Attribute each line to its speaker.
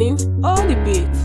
Speaker 1: morning all the beat.